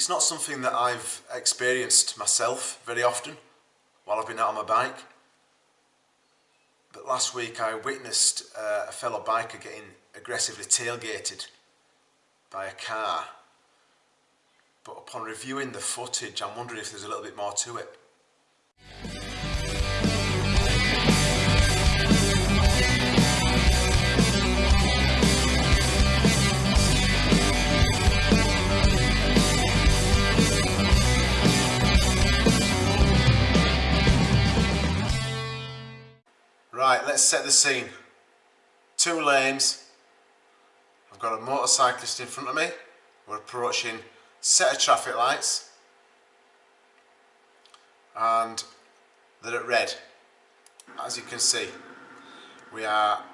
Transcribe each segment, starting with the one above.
It's not something that I've experienced myself very often while I've been out on my bike. But last week I witnessed uh, a fellow biker getting aggressively tailgated by a car. But upon reviewing the footage, I'm wondering if there's a little bit more to it. Let's set the scene. Two lanes. I've got a motorcyclist in front of me. We're approaching set of traffic lights and they're at red. As you can see, we are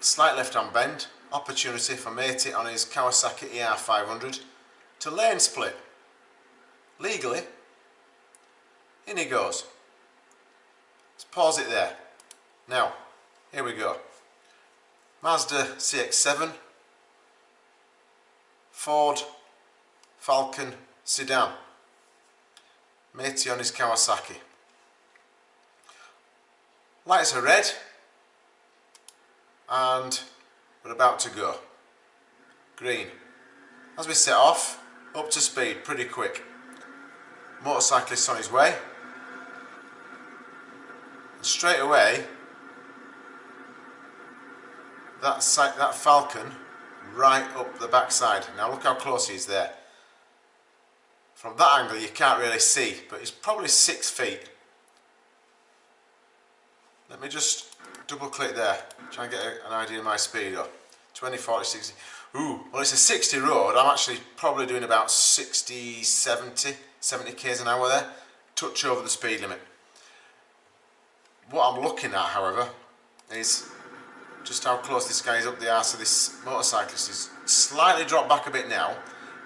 slight left hand bend, opportunity for Matey on his Kawasaki ER500 to lane split. Legally, in he goes. Let's pause it there. Now, here we go. Mazda CX-7, Ford Falcon sedan, Matey on his Kawasaki. Lights are red and we're about to go. Green. As we set off, up to speed pretty quick. Motorcyclist on his way. And straight away that, that falcon right up the backside. Now look how close he is there. From that angle you can't really see, but he's probably six feet. Let me just double click there, try and get an idea of my speed up. 20, 40, 60. Ooh, well it's a 60 road, I'm actually probably doing about 60, 70, 70 k's an hour there. Touch over the speed limit. What I'm looking at, however, is just how close this guy is up the arse of this motorcyclist. He's slightly dropped back a bit now.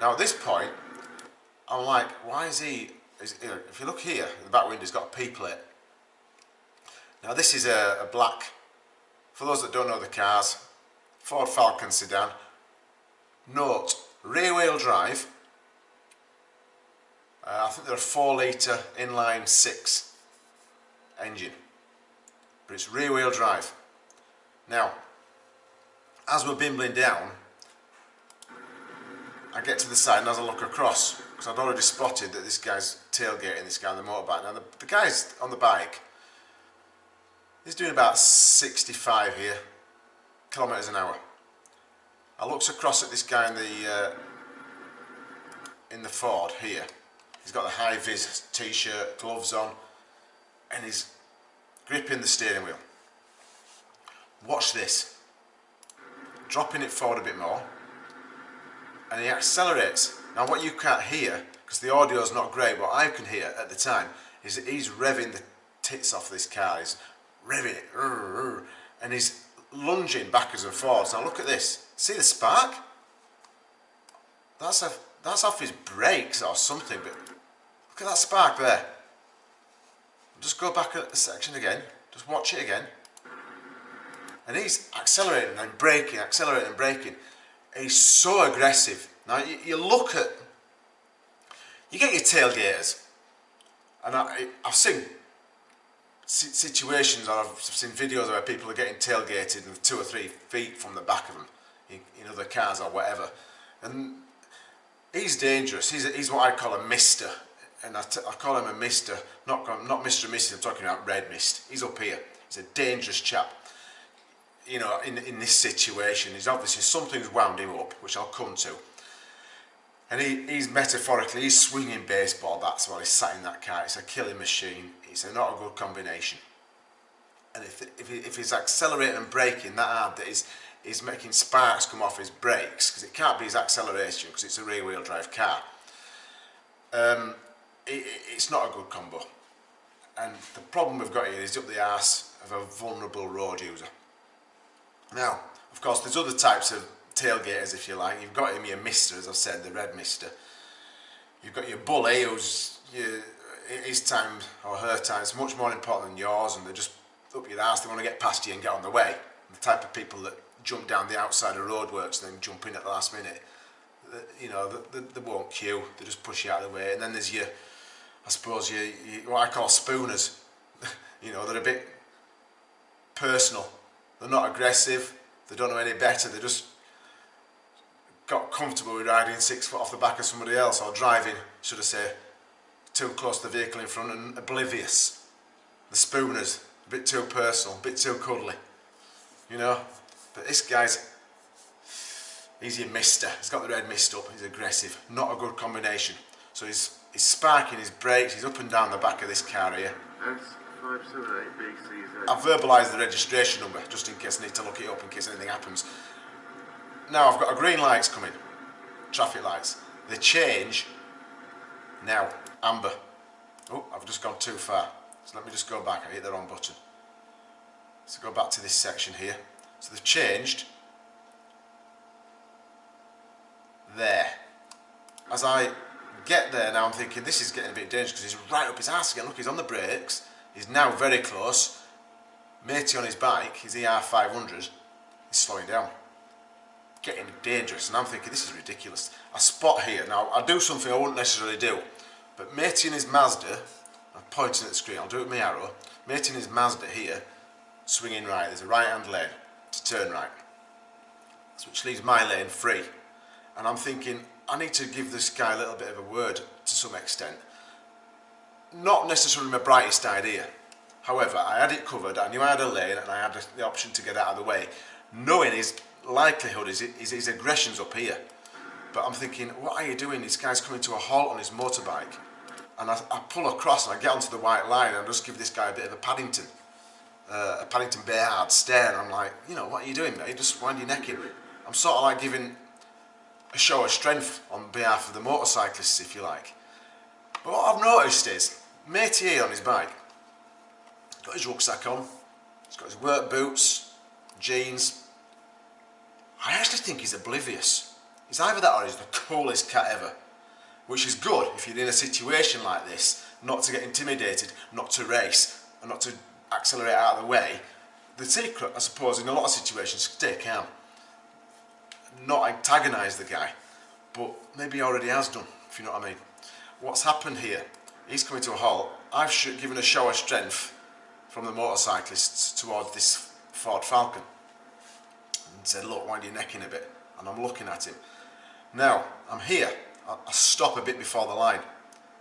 Now at this point, I'm like, why is he, is, you know, if you look here, the back window's got a P plate. Now this is a, a black, for those that don't know the cars, Ford Falcon sedan. Note, rear wheel drive. Uh, I think they're a 4 litre inline 6 engine. But it's rear wheel drive. Now, as we're bimbling down, I get to the side and as I look across, because I'd already spotted that this guy's tailgating this guy on the motorbike. Now the, the guy's on the bike, he's doing about 65 here, kilometres an hour. I looks across at this guy in the uh, in the Ford here. He's got the high vis t-shirt, gloves on, and he's gripping the steering wheel. Watch this. Dropping it forward a bit more, and he accelerates. Now what you can't hear, because the audio is not great, what I can hear at the time is that he's revving the tits off this car. He's revving it, and he's lunging backwards and forwards. Now look at this. See the spark? That's a that's off his brakes or something, but look at that spark there. Just go back at the section again. Just watch it again. And he's accelerating and braking, accelerating and braking. He's so aggressive. Now you, you look at, you get your tailgaters, and I, have seen situations or I've seen videos where people are getting tailgated two or three feet from the back of them in, in other cars or whatever. And he's dangerous. He's, he's what I call a mister. And I, I call him a mister, not, not Mr. and Mrs. I'm talking about red mist. He's up here. He's a dangerous chap you know, in, in this situation, is obviously something's wound him up, which I'll come to. And he, he's metaphorically, he's swinging baseball bats while he's sat in that car. It's a killing machine. It's a not a good combination. And if, if, if he's accelerating and braking that hard that he's, he's making sparks come off his brakes, because it can't be his acceleration, because it's a rear wheel drive car, um, it, it's not a good combo. And the problem we've got here is up the arse of a vulnerable road user. Now, of course, there's other types of tailgaters, if you like. You've got him your mister, as I've said, the red mister. You've got your bully, who's your, his time or her time is much more important than yours, and they're just up your ass. They want to get past you and get on the way. The type of people that jump down the outside of roadworks and then jump in at the last minute. you know, they, they, won't queue, they just push you out of the way. And then there's your, I suppose, your, your what I call spooners. you know, they're a bit personal. They're not aggressive, they don't know any better, they just got comfortable with riding six foot off the back of somebody else or driving, should I say, too close to the vehicle in front and oblivious. The spooners, a bit too personal, a bit too cuddly. You know? But this guy's He's your mister. He's got the red mist up. He's aggressive. Not a good combination. So he's, he's sparking his brakes. He's up and down the back of this car here. I've verbalised the registration number just in case I need to look it up in case anything happens. Now I've got a green lights coming. Traffic lights. They change now. Amber. Oh, I've just gone too far. So let me just go back. I hit the wrong button. So go back to this section here. So they've changed there. As I get there now I'm thinking this is getting a bit dangerous because he's right up his ass again. Look, he's on the brakes. He's now very close. Matey on his bike, his ER500, he's slowing down. Getting dangerous and I'm thinking this is ridiculous. I spot here, now I do something I wouldn't necessarily do, but Matey in his Mazda, I'm pointing at the screen, I'll do it with my arrow, Matey in his Mazda here, swinging right, there's a right hand lane to turn right, which leaves my lane free and I'm thinking I need to give this guy a little bit of a word to some extent. Not necessarily my brightest idea. However, I had it covered, I knew I had a lane and I had the option to get out of the way. Knowing his likelihood is, is his aggression's up here. But I'm thinking, what are you doing? This guy's coming to a halt on his motorbike. And I, I pull across and I get onto the white line and I just give this guy a bit of a Paddington. Uh, a Paddington Bear stare and I'm like, you know, what are you doing mate? Just wind your neck in. I'm sort of like giving a show of strength on behalf of the motorcyclists, if you like. But what I've noticed is, Matey on his bike, got his rucksack on, he's got his work boots, jeans. I actually think he's oblivious. He's either that or he's the coolest cat ever. Which is good if you're in a situation like this, not to get intimidated, not to race, and not to accelerate out of the way. The secret, I suppose, in a lot of situations, stay calm not antagonise the guy, but maybe he already has done, if you know what I mean. What's happened here? He's coming to a halt. I've given a show of strength from the motorcyclists towards this Ford Falcon and said, look, wind your neck in a bit. And I'm looking at him. Now, I'm here. I stop a bit before the line.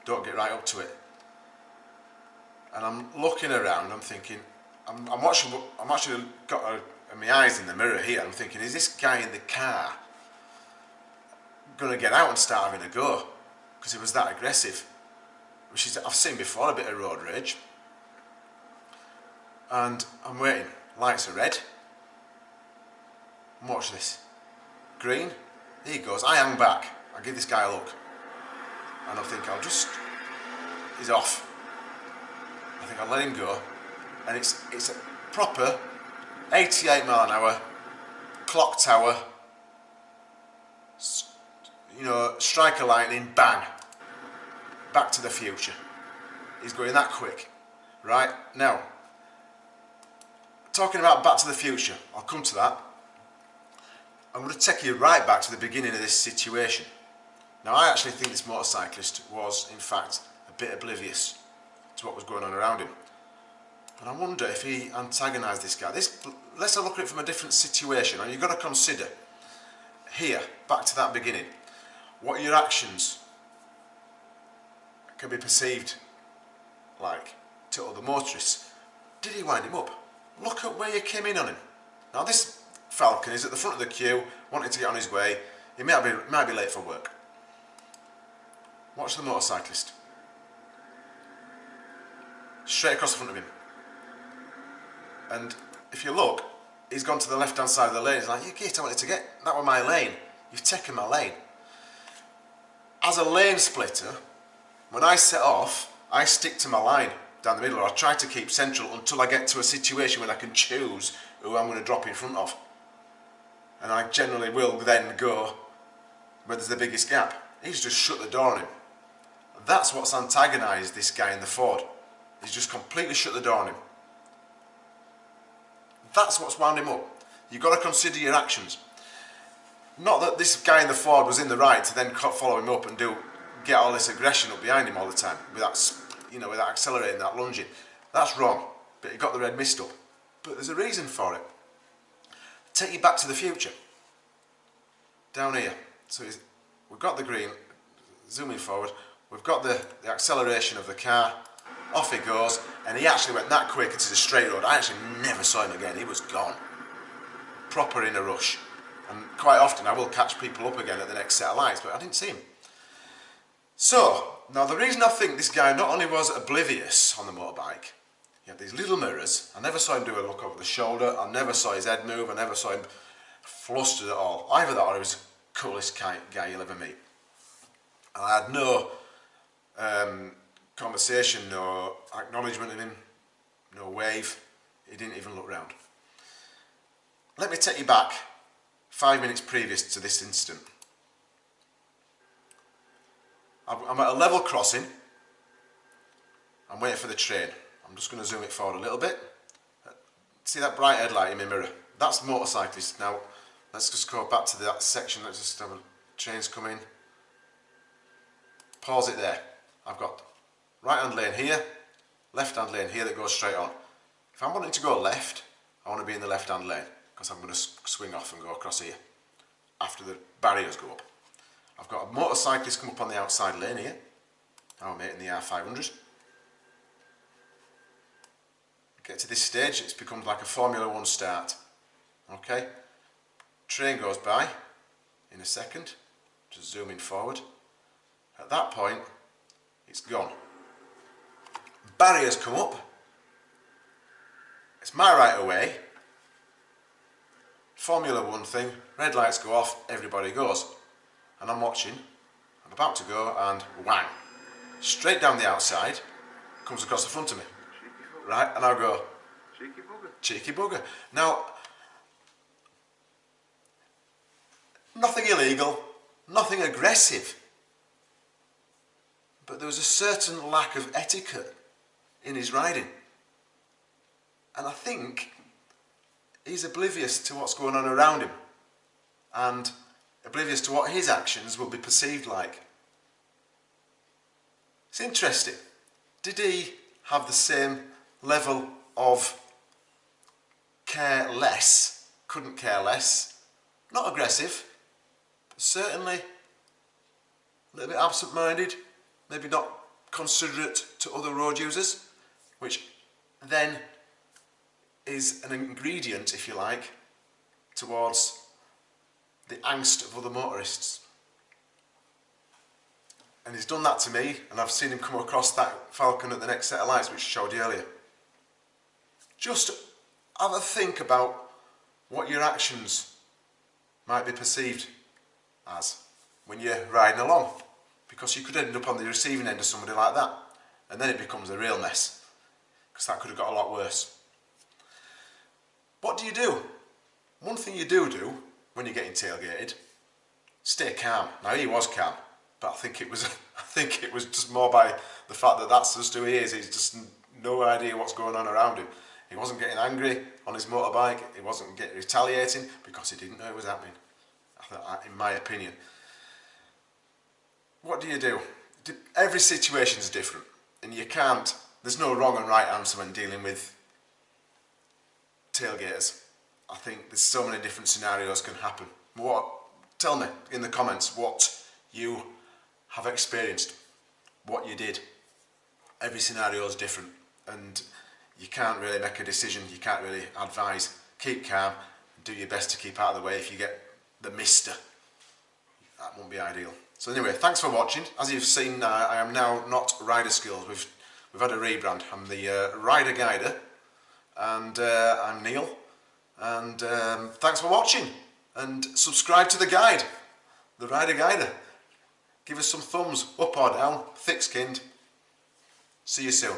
Don't get right up to it. And I'm looking around, I'm thinking, I'm, I'm watching, I'm actually got a my eyes in the mirror here, I'm thinking, is this guy in the car going to get out and start having a go? Because he was that aggressive. Which is, I've seen before, a bit of road rage. And I'm waiting. Lights are red. And watch this. Green. He goes. I hang back. I give this guy a look. And I think I'll just... He's off. I think I'll let him go. And it's, it's a proper 88 mile an hour, clock tower, you know, strike a lightning, bang, back to the future. He's going that quick, right? Now, talking about back to the future, I'll come to that. I'm going to take you right back to the beginning of this situation. Now, I actually think this motorcyclist was, in fact, a bit oblivious to what was going on around him. And I wonder if he antagonised this guy. This, let's look at it from a different situation. And you've got to consider here, back to that beginning, what are your actions can be perceived like to other motorists. Did he wind him up? Look at where you came in on him. Now this Falcon is at the front of the queue, wanting to get on his way. He might be, might be late for work. Watch the motorcyclist. Straight across the front of him. And if you look, he's gone to the left hand side of the lane. He's like, you git, I wanted to get, that was my lane. You've taken my lane. As a lane splitter, when I set off, I stick to my line down the middle, or I try to keep central until I get to a situation when I can choose who I'm going to drop in front of. And I generally will then go where there's the biggest gap. He's just shut the door on him. That's what's antagonised this guy in the Ford. He's just completely shut the door on him. That's what's wound him up. You've got to consider your actions. not that this guy in the Ford was in the right to then follow him up and do get all this aggression up behind him all the time without, you know, without accelerating that lunging. That's wrong, but he got the red mist up. But there's a reason for it. Take you back to the future. Down here. So we've got the green, zooming forward, we've got the, the acceleration of the car, off he goes, and he actually went that quick into the straight road. I actually never saw him again, he was gone. Proper in a rush. And quite often I will catch people up again at the next set of lights, but I didn't see him. So, now the reason I think this guy not only was oblivious on the motorbike, he had these little mirrors, I never saw him do a look over the shoulder, I never saw his head move, I never saw him flustered at all. Either that or he was the coolest guy you'll ever meet. And I had no um, conversation, no acknowledgement of him, no wave, he didn't even look round. Let me take you back five minutes previous to this incident. I'm at a level crossing. I'm waiting for the train. I'm just going to zoom it forward a little bit. See that bright headlight in my mirror? That's motorcyclists. Now, let's just go back to that section. Let's just have a trains coming. Pause it there. I've got right hand lane here, left hand lane here that goes straight on. If I'm wanting to go left, I want to be in the left hand lane because I'm going to swing off and go across here after the barriers go up. I've got a motorcyclist come up on the outside lane here. Now I'm hitting the R500. Get to this stage, it's become like a Formula One start. Okay, train goes by in a second, just zooming forward. At that point, it's gone. Barriers come up. It's my right away. Formula One thing, red lights go off, everybody goes and I'm watching, I'm about to go and whang, straight down the outside, comes across the front of me. Right, and I'll go, cheeky bugger. Cheeky bugger. Now, nothing illegal, nothing aggressive, but there was a certain lack of etiquette in his riding. And I think he's oblivious to what's going on around him. And oblivious to what his actions will be perceived like. It's interesting. Did he have the same level of care less, couldn't care less, not aggressive, but certainly a little bit absent-minded, maybe not considerate to other road users, which then is an ingredient, if you like, towards the angst of other motorists. And he's done that to me, and I've seen him come across that Falcon at the next set of lights, which I showed you earlier. Just have a think about what your actions might be perceived as when you're riding along. Because you could end up on the receiving end of somebody like that, and then it becomes a real mess. Because that could have got a lot worse. What do you do? One thing you do do when you're getting tailgated, stay calm. Now he was calm, but I think it was I think it was just more by the fact that that's just who he is. He's just no idea what's going on around him. He wasn't getting angry on his motorbike. He wasn't getting retaliating because he didn't know it was happening. in my opinion. What do you do? Every situation is different, and you can't. There's no wrong and right answer when dealing with tailgaters. I think there's so many different scenarios can happen. What? Tell me in the comments what you have experienced, what you did. Every scenario is different and you can't really make a decision, you can't really advise. Keep calm, do your best to keep out of the way if you get the mister. That won't be ideal. So anyway, thanks for watching. As you've seen, uh, I am now not Rider Skills. We've, we've had a rebrand. I'm the uh, Rider Guider and uh, I'm Neil and um, thanks for watching and subscribe to the guide, the Rider Guider. Give us some thumbs up or down, thick skinned. See you soon.